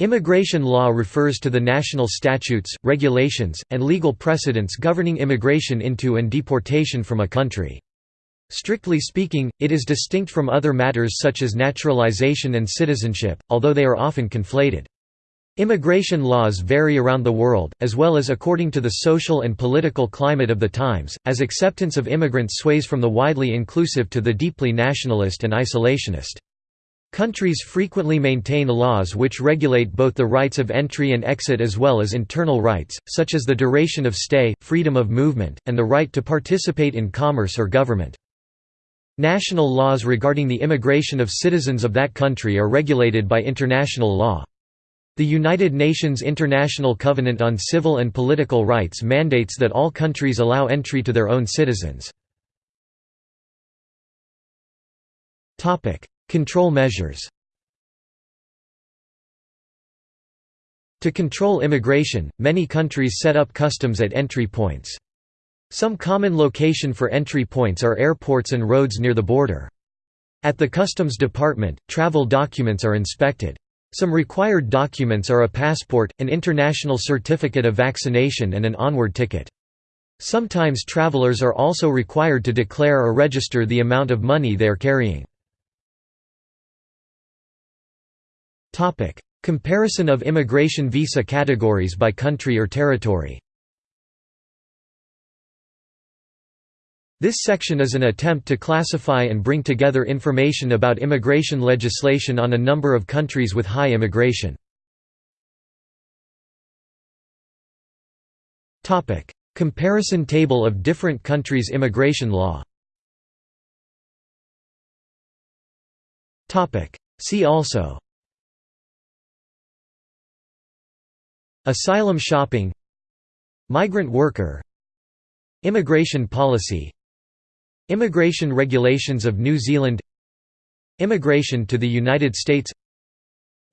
Immigration law refers to the national statutes, regulations, and legal precedents governing immigration into and deportation from a country. Strictly speaking, it is distinct from other matters such as naturalization and citizenship, although they are often conflated. Immigration laws vary around the world, as well as according to the social and political climate of the times, as acceptance of immigrants sways from the widely inclusive to the deeply nationalist and isolationist. Countries frequently maintain laws which regulate both the rights of entry and exit as well as internal rights, such as the duration of stay, freedom of movement, and the right to participate in commerce or government. National laws regarding the immigration of citizens of that country are regulated by international law. The United Nations International Covenant on Civil and Political Rights mandates that all countries allow entry to their own citizens. Control measures To control immigration, many countries set up customs at entry points. Some common location for entry points are airports and roads near the border. At the Customs Department, travel documents are inspected. Some required documents are a passport, an international certificate of vaccination and an onward ticket. Sometimes travelers are also required to declare or register the amount of money they are carrying. Comparison of immigration visa categories by country or territory. This section is an attempt to classify and bring together information about immigration legislation on a number of countries with high immigration. Topic: Comparison table of different countries' immigration law. Topic: See also Asylum shopping Migrant worker Immigration policy Immigration regulations of New Zealand Immigration to the United States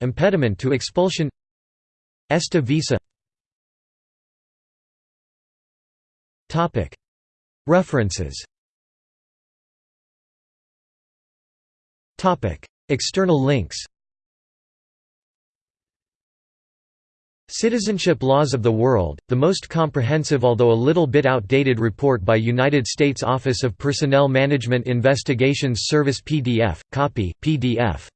Impediment to expulsion ESTA visa. References. External links Citizenship Laws of the World, the most comprehensive although a little bit outdated report by United States Office of Personnel Management Investigations Service PDF, copy, PDF